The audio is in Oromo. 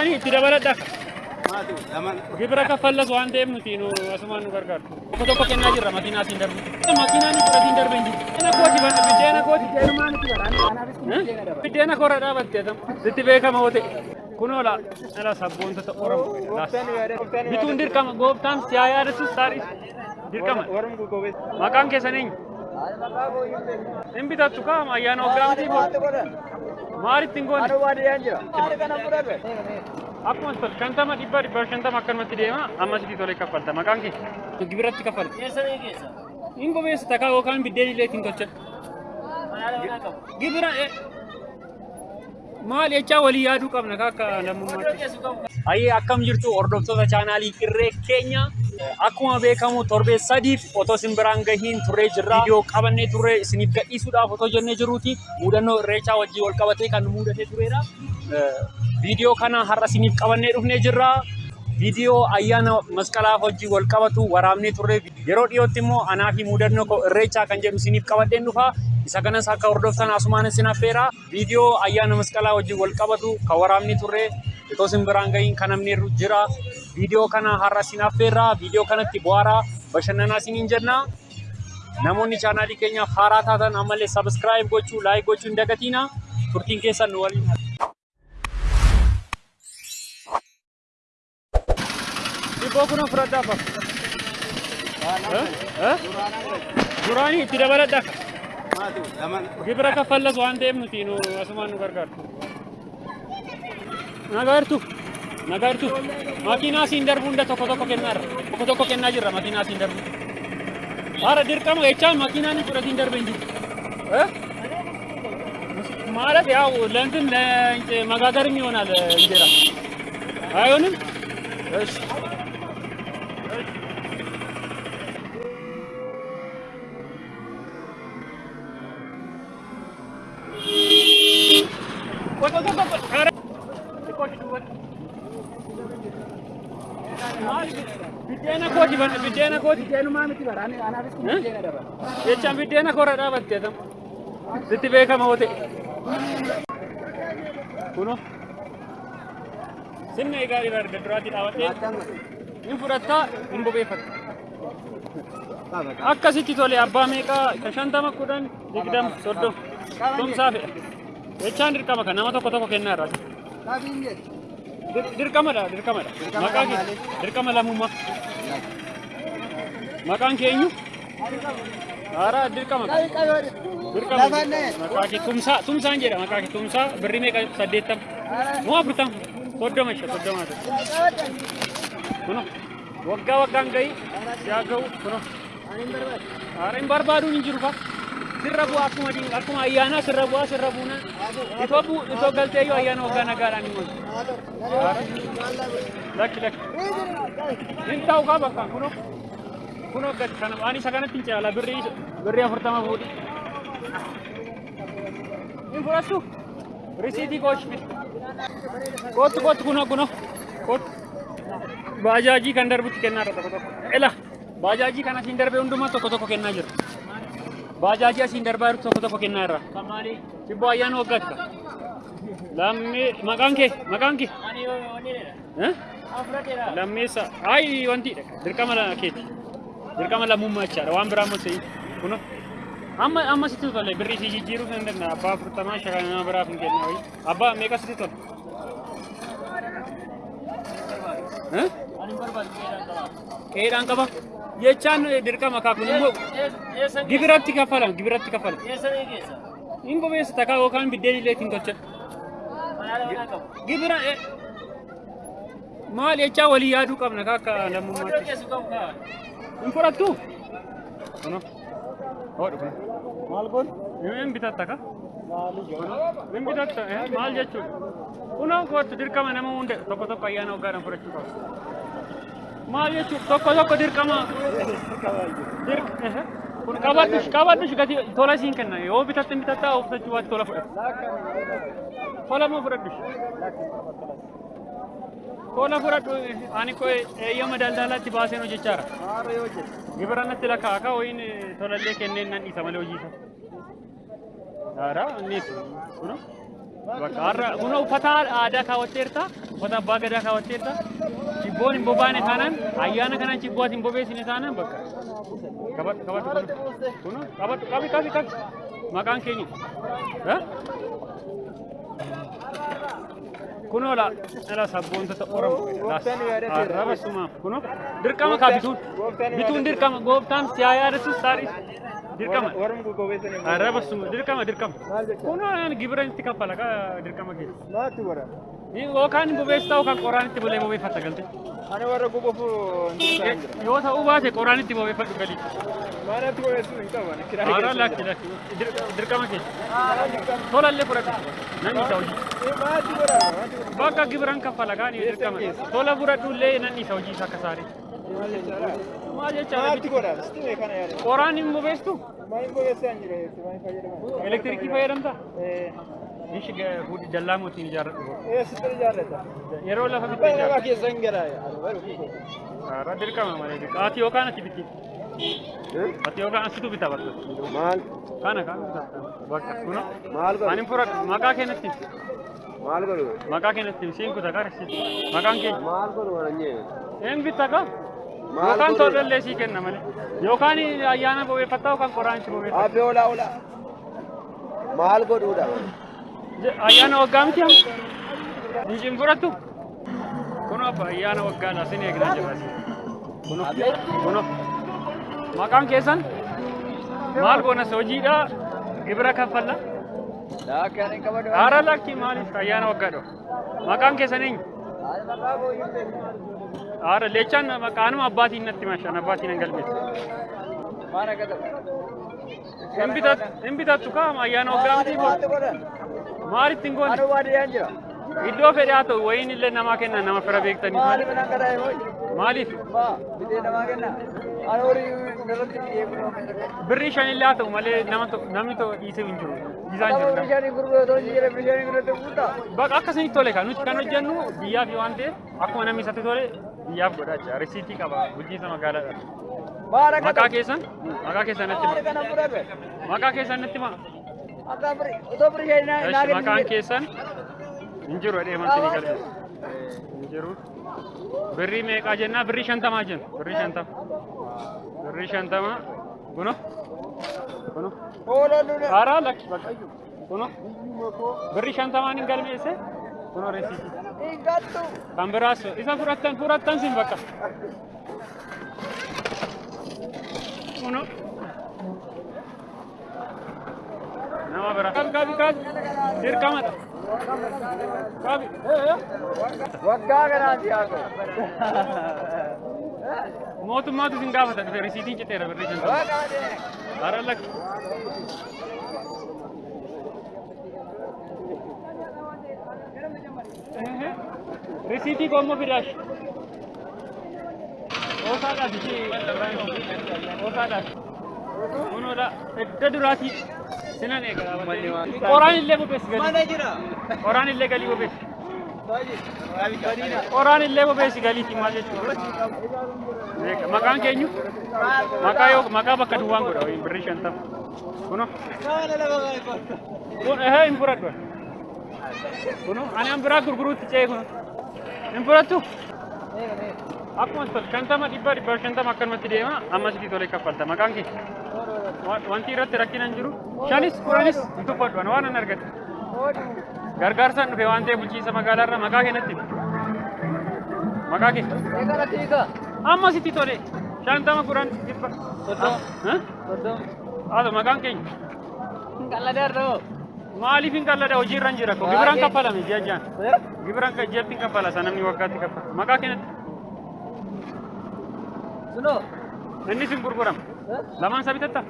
Duraanii itti dabaladha. Gibira kaffallas waan ta'eef nuti nu asumaan nu gargaaru. Tokko tokko kennaa jirra makiinaa siin darbu. Makiinaan nu fudhatiin darbe hin jiru. Biddeena kooti bana biddeena kooti. Biddeena korra dhaabattee. Sitti beekama hoo ta'e. Kunoo la ala sabboontota Oromoo. Bituun dirqama gooftaan siyaa yaadatus taadhis. Dirqama. Maqaan keessan eenyu? Hin bitattu kaama ayyaana waggaa miti maalitti hin goone? Akkuma tol shantama dhibba dhibba shantama akkanumatti deema ammasitti tolee kaffalta maqaan kee gibiratti kaffalta. Hin bobeessa takaa yookaan biddeen illee ittiin tolchadha. Gibira maal jechaa walii yaaduu qabna akka lammummaatti. Ayyee akkam jirtu hordoftoota chaanaalii irree keenya akkuma beekamu torbee sadiif otoo isin biraan gahiin turree jirra. Viidiyoo qabannee turre isiniif gadhiisuudhaaf otoo jennee jiruuti mudannoo irreechaa wajjin wal qabatee kan mudatee turedha. Viidiyoo kana har'a isiniif qabannee dhufnee jirra. Viidiyoo ayyaana masqalaaf wajjin wal qabatu waraabnee turre. Yeroo dhiyootti immoo anaa fi mudannoo koo irreechaa kan jedhu isiniif qabadheen dhufa. Isa kanas akka hordoftan asumaan isin affeera. Viidiyoo ayyaana masqalaa wajjin wal qabatu kan waraabnee turre. Otoo isin biraan gahiin kan namni jira. Viidiyoo kana har'a isin affeerra. Viidiyoo kanatti bu'aaraa bashannanaa isiniin jenna. Namoonni chaanaalii keenyaaf haaraa taatan ammallee sabiskiraayib gochuu, laayik gochuu hin dagatina. Turtiin keessan nu waliin. Dhibboo kun fudhadhaa fa. Duraanii itti dabaladha. Gibira kaffallas waan ta'eef nuti nu asumaan nu gargaaru. Nagartu. Nagartu. Makiinaa siin darbu hunda tokko tokko kennaarra. Tokko tokko kennaa jirra makiinaa siin darbu. Haara dirqama jechaan makiinaa ni fudhatiin darbe hin jiru. ማለት ያው ለእንትን ለማጋገርም ይሆናል እንጀራ አይሆንም። እሺ Biddeena kooti bana biddeena kooti. Jechaan biddeena korra dhaabattee tam. Sitti beekama hoo ta'e. Kuno. Sinna egaa dhiba erga duraatii dhaabattee hin fudhattaa hin bobeeffatta. Akkasitti tole abbaa meeqaa shantama kudhan digdama soddoma tumsaa fe'a. Jechaan dirqama kan nama tokko tokko kennaa irraa. Dirqamadha dirqamadha. Maqaa kee dirqama lammummaa. Maqaan kee eenyu? Haaraa dirqama. Dirqama. Maqaa kee tumsaa tumsaan jedha maqaa kee tumsaa birrii meeqa saddeettama. Moo afurtama. Soddoma isha soddoma ta'e. Kuno waggaa waggaan gahi yaa gahu kuno. Haara hin barbaaduun hin jiru fa. Sirra bu'aa akkuma diin akkuma ayyaanaa sirra bu'aa sirra buuna. Itoo bu itoo galtee yoo ayyaana waggaa nagaadhaan hin oolu. Lakki lakki. Hin ta'u kaa bakkaan kuno. Kuno gad kana waan isa kanatti hin caala birrii birrii afurtama fuudhi. Hin fudhattu. Risiitii koosh fidi. Kootu kootu kuno kuno. Kootu. Baajaajii kan darbutti kennaa tokko tokko. Ela. Baajaajii kan asiin darbe hundumaa tokko tokko kennaa jira. Baajaajii asiin darbaa jirtu tokko tokko kennaa irra. Sibboo ayyaana waggaatti. Lammee maqaan kee maqaan kee. Lammeessa ayi wanti dirqama keeti. Dirqama lammummaa jechaadha waan biraa mos kuno. Amma amma sitti tolle birrii si jijjiiruu kan danda'a abbaa afurtamaa shakan nama biraaf hin kenna wayi. Abbaa meeqa sitti tolle? Qeedhaan qaba. Jechaan dirqama kaa kun immoo gibiratti kaffalam gibiratti kaffalam. Hin bobeessa takaa yookaan biddeen illee ittiin tolchadha. Gibira maal jechaa walii yaaduu qabna akka lammummaatti. Hin fudhattu? Kuno. Hodhu kun. Maal goon? Hin bitatta ka? Hin bitatta maal jechuudha? Kunoo kootu dirqama nama hunda tokko tokko ayyaana waggaadhaan fudhachuu qaba. Maal jechuudha? Tokko tokko dirqama. Kun qabadhush qabadhush gati tola siin kenna yoo bitatte bitatta of tachuu waatti tola fudhata. Tola moo fudhadhush? Tola fudhadhu ani koo eeyyama daldalaatti baaseen hojjechaara. Gibira natti lakkaa'aa wayin tolallee kenneen nan dhiisa malee hojii isaa. Aadaa innis kuno bakka har'a kuno uffata aadaa kaawwatteerta uffata abbaa gadaa kaawwatteetta. Cibboon hin bobaane taanaan ayyaana kanaan cibboo ati hin bobeessine taanaan bakka. Qabadhu qabadhu kun kun qabadhu qabi qabi qabi maqaan keenya. Kunoo la ala sabboontota Oromoo arraba sumaaf kunoo dirqama kaa bituun bituun dirqama gooftaan siyaa yaadatus taadhis dirqama arraba suma dirqama dirqama kunoo gibira itti kaffala dirqama keessa. Yookaan bobeessitaa yookaan qoraan itti bulee bobeeffatta galte. Ani warra gogofu Yoo ta'uu baate qoraan itti bobeeffadhu galii. maanatti gogeessu hin qaban. Haaraa lakki lakki dirqama keessa. Tolallee fudhate namni isa hojii. Bakka gibiran kaffala kaan dirqama. Tola fudhadhullee namni isa hojii isa akka saarii. Maal jechaadha? Maal jechaadha? Maatti godha. Sitti kana yaada. Qoraan hin bobeessu? Maal hin gogeessaa hin jiru. Maal fayyadaman. Elektirikii fayyadamta? Eh, Ishi dallaa mootiin ijaarradhu. eh sitti jaallata. Yeroo lafa bitti Baay'ee ijaarra. nama keessa hin garaa. Haaraa dirqama malee dirqama. Ati yookaan ati bitti. Ati yookaan asitu bita bakka. Maal? Kana kan bakka kuno. Maal Ani fudhadhu maqaa keenyatti. Maal godhu? Maqaa keenyatti siin kutaa qarshii. Maqaan keenya. Maal godhu waan nyee? Een bitta ka? Yookaan tolellee sii kenna malee. Yookaan ayyaana bobeeffattaa yookaan qoraan itti bobeeffatta. Abbee olaa olaa. Maal godhuudha? Ayyaana waggaa miti haa? Hin fudhattu? Kuno abba ayyaana waggaadha sin eegna jabaasi. Kuno. Maqaan keessan maal goonas hojiidha gibira kaffalla. Haara lakki maaliif ayyaana waggaadha? Maqaan keessan eenyu? Haara leechaan maqaanuma abbaatiin natti mashaan abbaatiin. Maal ta'u? Hin bitattu hin bitattu kaa ayyaana Maatti godhan? maalitti hin goone? Iddoo fedhe haa ta'u wayiin illee namaa kenna nama fira beektanii Maaliif bitee namaa kenna. Ani horii irratti eeguudhaan. Birrii shan illee haa ta'u malee nama namni to dhiisee hin jiru. Dhiisaan Nama jiru. bishaanii gurguruu otoo hin jirre bishaanii gurguruu guutaa. Bakka akkasinitti tole kan nuti kan hojjennu biyyaaf waan ta'eef akkuma namni isatti tole biyyaaf godhaa jira. Risiitii qaba bulchiinsa magaalaadha. Maqaa keessan maqaa keessan natti himaa. Maqaa keessan natti himaa. Otoo Maqaan keessan hin jiru jedhee manti ni galmeessa. Hin jiru. Birrii meeqaa jennaa? Birrii shantamaa jenna. Birrii shantama. Birrii shantama. Kuno. Kuno. Haaraa lakki bakka. Kuno. Birrii shantamaan hin galmeesse. Kuno gattu. Kan biraas isa fudhattan fudhattan sin bakka. Kuno. Nama bira. Kabi kabi. Dirqamadha. Mootummaatu sin gaafata dhufe risiitiin citeera birrii. Haaraa lakki. Ehe. Risiitii koommoo fidaash. Oosaadhaaf ishee oosaadhaaf. Kunuudha edda duraatii sinan eegala. Qoraan illee bobeessi galii. Mana jira. Qoraan illee galii bobeessi. Qoraan illee bobeessi galiiti maal jechuudha. Maqaan keenyu maqaa yoo maqaa bakka duwwaan godha wayin birrii shantama. Kuno kun ehee hin fudhadhu. Kuno ani an biraa gurguruutti ce'ee kuno. Hin fudhattu. Akkuma shantama dhibba dhibba shantama akkanumatti deema amma sitii tolee kaffalta maqaan kee. Wa- Wanti irratti rakkina hin jiru. Shanis kudhanis hin tuffadhu waan an argate. Gargaarsaan dhufe waan ta'eef bulchiinsa magaalaarraa maqaa keenyatti. Maqaa kee. Amma sitti tole. Shantama kudhan dhibba. Soddoma. Haadha maqaan keenya. Ta'u. Maaliif hin qallada hojii irra hin jira ko gibiraan kaffalame ji'a ji'aan. Gibiraan ka ji'atti hin kaffala sana namni waggaatti kaffala. Maqaa keenyatti. Sunoo. Innis hin gurgurama. Lamaan isa bitatta.